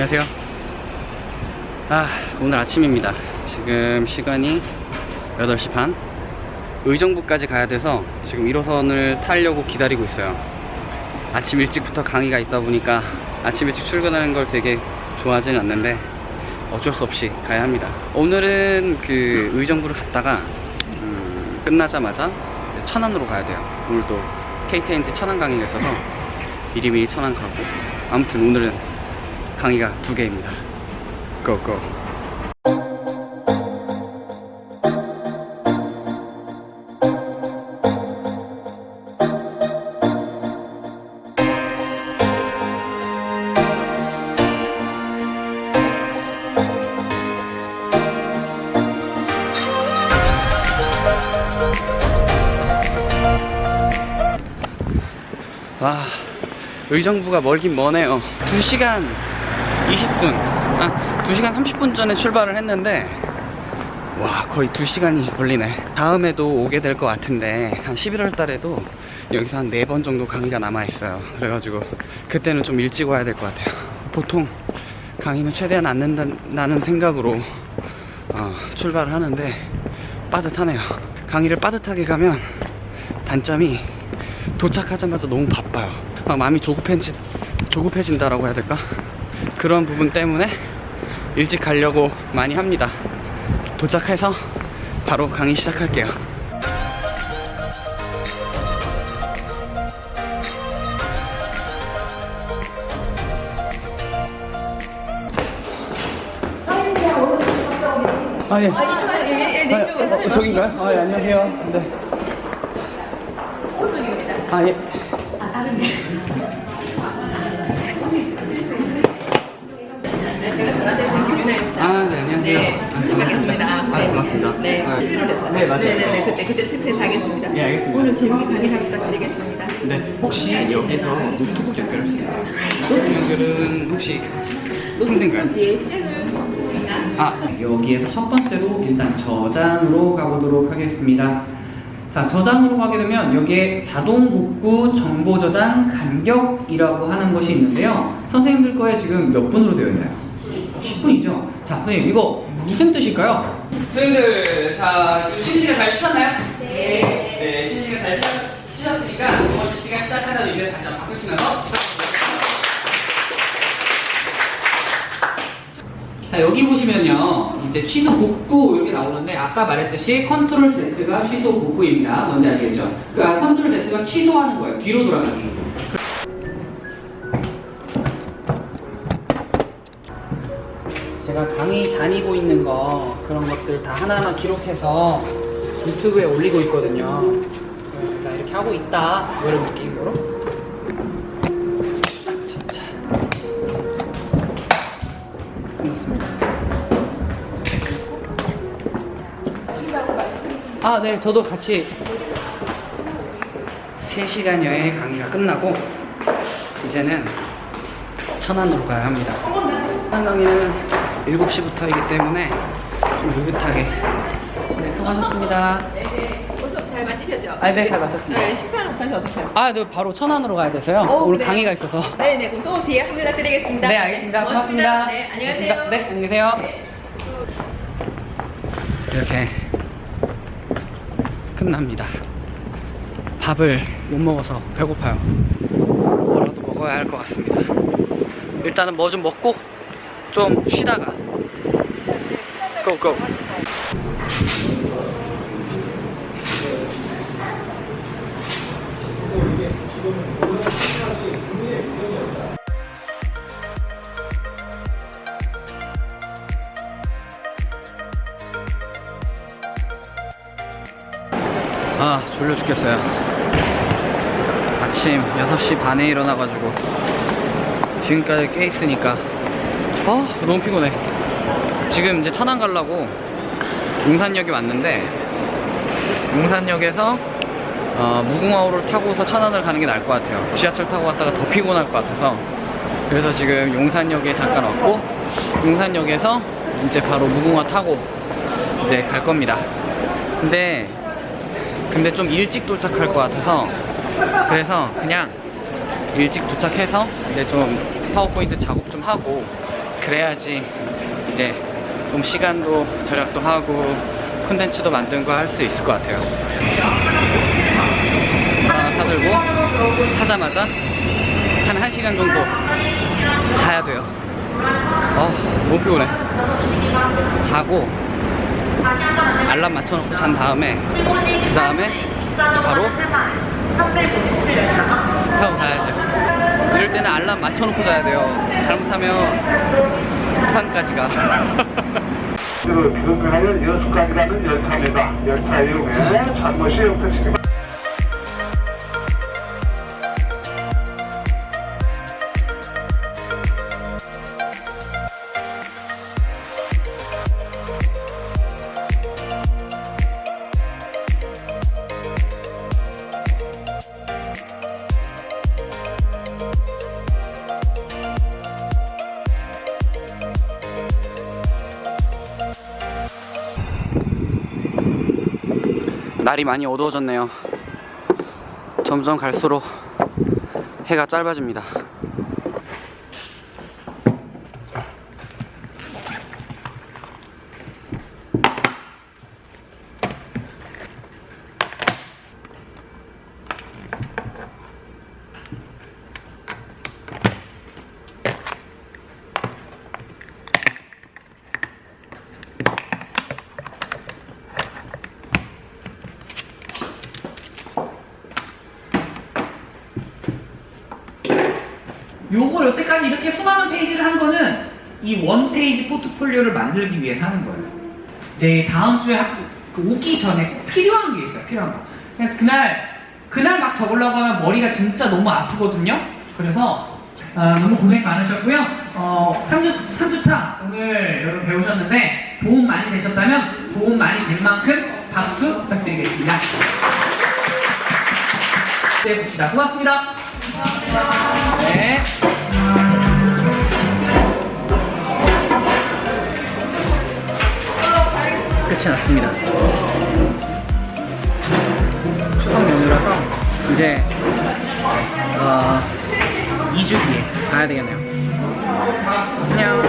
안녕하세요. 아, 오늘 아침입니다. 지금 시간이 8시 반. 의정부까지 가야 돼서 지금 1호선을 타려고 기다리고 있어요. 아침 일찍부터 강의가 있다 보니까 아침 일찍 출근하는 걸 되게 좋아하지는 않는데 어쩔 수 없이 가야 합니다. 오늘은 그 의정부를 갔다가 음, 끝나자마자 천안으로 가야 돼요. 오늘도 KTNG 천안 강의가 있어서 미리미리 천안 가고 아무튼 오늘은 강의가 두 개입니다. 고고. 와, 의정부가 멀긴 머네요. 2시간 20분, 아, 2시간 30분 전에 출발을 했는데, 와, 거의 2시간이 걸리네. 다음에도 오게 될 것 같은데, 한 11월 달에도 여기서 한 4번 정도 강의가 남아있어요. 그래가지고, 그때는 좀 일찍 와야 될 것 같아요. 보통 강의는 최대한 안 낸다는 생각으로 어, 출발을 하는데, 빠듯하네요. 강의를 빠듯하게 가면 단점이 도착하자마자 너무 바빠요. 막 마음이 조급해지, 조급해진다라고 해야 될까? 그런 부분 때문에 일찍 가려고 많이 합니다. 도착해서 바로 강의 시작할게요. 아, 예. 아, 예, 예, 네, 쪽. 어, 어, 저긴가요? 아, 예, 안녕하세요. 네. 오른쪽입니다. 아, 예. 네, 제가 전화드린 김윤아입니다. 아, 네, 안녕하세요. 네, 처음 뵙겠습니다. 아, 반갑습니다. 네, 아, 11월 됐죠? 네, 맞아요. 네, 네, 네, 그때, 그때 특세 하겠습니다. 예, 알겠습니다. 오늘 재밌게 강의 잘 부탁드리겠습니다. 네, 혹시 여기서 노트북 연결할 수 있나요? 노트북 연결은 혹시? 노트북 뒤에 잭을 아, 여기에서 첫 번째로 일단 저장으로 가보도록 하겠습니다. 자, 저장으로 가게 되면 여기에 자동 복구 정보 저장 간격이라고 하는 것이 있는데요. 선생님들 거에 지금 몇 분으로 되어 있나요? 10분이죠? 자, 선생님, 이거 무슨 뜻일까요? 선생님들, 자, 지금 쉬는 시간 잘 쉬셨나요? 네. 네, 쉬는 시간 잘 쉬, 쉬셨으니까 두 번째 시간 시작하는 의미를 다시 한번 박수 치면서 자 여기 보시면요 이제 취소 복구 이렇게 나오는데 아까 말했듯이 control Z가 취소 복구입니다 뭔지 아시겠죠? 그 아, control Z가 취소하는 거예요 뒤로 돌아가기 제가 강의 다니고 있는 거 그런 것들 다 하나하나 기록해서 유튜브에 올리고 있거든요. 나 이렇게 하고 있다. 이런 느낌으로. 아차차 끝났습니다. 아, 네, 저도 같이 3시간여의 강의가 끝나고 이제는 천안으로 가야 합니다. 천안 강의는 7시부터이기 때문에 좀 느긋하게. 네, 수고하셨습니다. 네, 네. 수업 잘 마치셨죠? 아, 네, 잘 마쳤습니다. 네, 식사는 못하셔 어떠세요? 아, 네, 바로 천안으로 가야 돼서요. 어, 오늘 네. 강의가 있어서. 네, 네. 그럼 또 뒤에 연락드리겠습니다. 네, 알겠습니다. 고맙습니다. 네, 안녕히. 가세요. 네, 안녕히 계세요. 네. 이렇게 끝납니다. 밥을 못 먹어서 배고파요. 뭐라도 먹어야 할 것 같습니다. 일단은 뭐 좀 먹고 좀 쉬다가 고고. 아 졸려 죽겠어요 아침 6시 반에 일어나가지고 지금까지 깨 있으니까 아 너무 피곤해. 지금 이제 천안 가려고 용산역에 왔는데 용산역에서 어, 무궁화호를 타고서 천안을 가는 게 나을 것 같아요. 지하철 타고 갔다가 더 피곤할 것 같아서. 그래서 지금 용산역에 잠깐 왔고 용산역에서 이제 바로 무궁화 타고 이제 갈 겁니다. 근데 근데 좀 일찍 도착할 것 같아서 그래서 그냥 일찍 도착해서 이제 좀 파워포인트 작업 좀 하고 그래야지 이제 좀 시간도 절약도 하고 콘텐츠도 만든 거할수 있을 것 같아요. 물 하나 사들고 사자마자 한 1시간 정도 자야 돼요. 어, 너무 피곤해. 자고 알람 맞춰놓고 잔 다음에 그 다음에 바로 타고 가야 죠. 이럴 때는 알람 맞춰놓고 자야 돼요. 잘못하면 부산까지 가. 그 비금하는 여수까지라는 열차입니다. 열차 이용해 용서시기 바랍니다. 날이 많이 어두워졌네요. 점점 갈수록 해가 짧아집니다. 요걸 여태까지 이렇게 수많은 페이지를 한 거는 이 원 페이지 포트폴리오를 만들기 위해서 하는 거예요. 네, 다음 주에 학, 그 오기 전에 꼭 필요한 게 있어요. 필요한 거. 그냥 그날 그날 막 적으려고 하면 머리가 진짜 너무 아프거든요. 그래서 아, 너무 고생 많으셨고요. 어, 3주 3주차 오늘 여러분 배우셨는데 도움 많이 되셨다면 도움 많이 된 만큼 박수 부탁드리겠습니다. 네, 봅시다. 고맙습니다. 네. 끝이 났습니다. 추석 연휴라서 이제 어, 2주 뒤에 가야 되겠네요. 안녕.